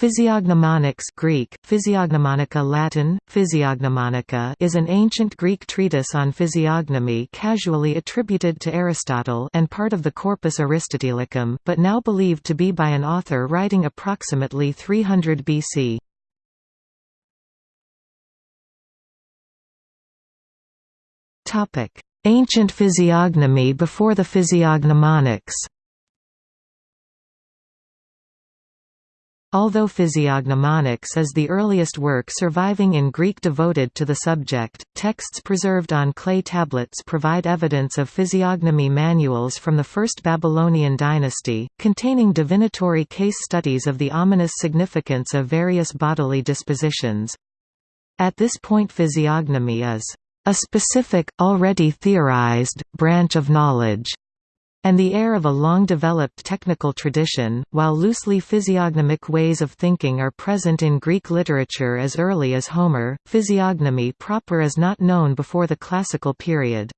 Physiognomonics Greek, Physiognomonica Latin, Physiognomonica is an ancient Greek treatise on physiognomy casually attributed to Aristotle and part of the Corpus Aristotelicum, but now believed to be by an author writing approximately 300 BC. Ancient physiognomy before the physiognomonics Although Physiognomonics is the earliest work surviving in Greek devoted to the subject, texts preserved on clay tablets provide evidence of physiognomy manuals from the First Babylonian dynasty, containing divinatory case studies of the ominous significance of various bodily dispositions. At this point physiognomy is a specific, already theorized, branch of knowledge and the air of a long-developed technical tradition, while loosely physiognomic ways of thinking are present in Greek literature as early as Homer, physiognomy proper is not known before the classical period.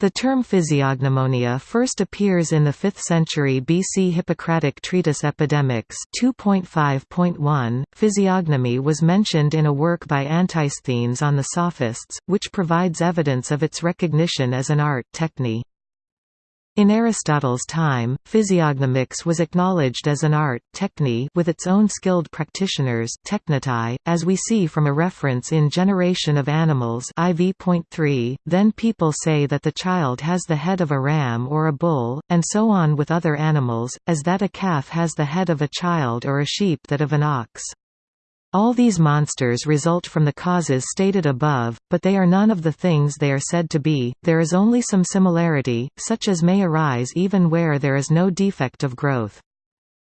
The term physiognomonia first appears in the 5th century BC Hippocratic treatise Epidemics 2.5.1. Physiognomy was mentioned in a work by Antisthenes on the Sophists, which provides evidence of its recognition as an art techne. In Aristotle's time, physiognomics was acknowledged as an art techne with its own skilled practitioners technetai, as we see from a reference in Generation of Animals IV.3, then people say that the child has the head of a ram or a bull, and so on with other animals, as that a calf has the head of a child or a sheep that of an ox. All these monsters result from the causes stated above, but they are none of the things they are said to be, there is only some similarity, such as may arise even where there is no defect of growth.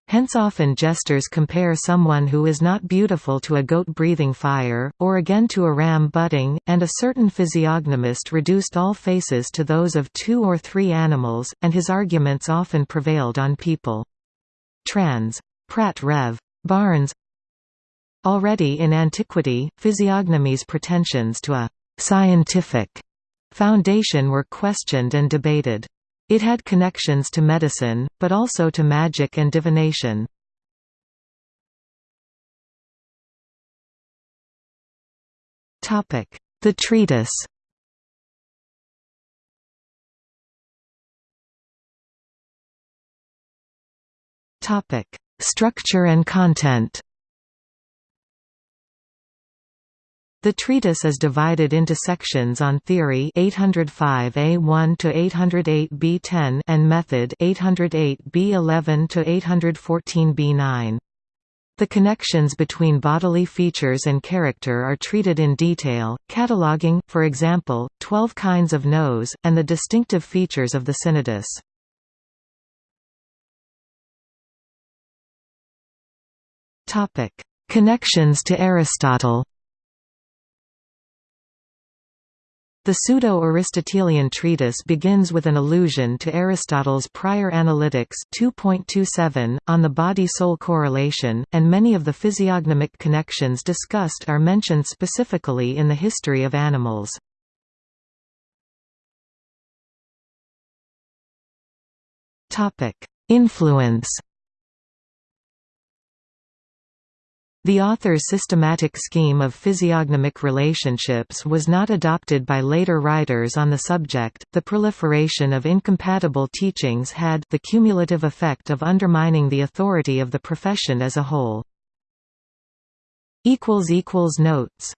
Hence often jesters compare someone who is not beautiful to a goat breathing fire, or again to a ram butting, and a certain physiognomist reduced all faces to those of two or three animals, and his arguments often prevailed on people. Trans. Pratt Rev. Barnes Already in antiquity, physiognomy's pretensions to a «scientific» foundation were questioned and debated. It had connections to medicine, but also to magic and divination. The treatise Structure and content The treatise is divided into sections on theory 805a1 to 808b10 and method 808b11 to 814b9. The connections between bodily features and character are treated in detail, cataloging, for example, 12 kinds of nose, and the distinctive features of the cinaedus. Connections to Aristotle The pseudo-Aristotelian treatise begins with an allusion to Aristotle's prior Analytics 2.27, on the body-soul correlation, and many of the physiognomic connections discussed are mentioned specifically in the history of animals. Influence The author's systematic scheme of physiognomic relationships was not adopted by later writers on the subject. The proliferation of incompatible teachings had the cumulative effect of undermining the authority of the profession as a whole. equals equals notes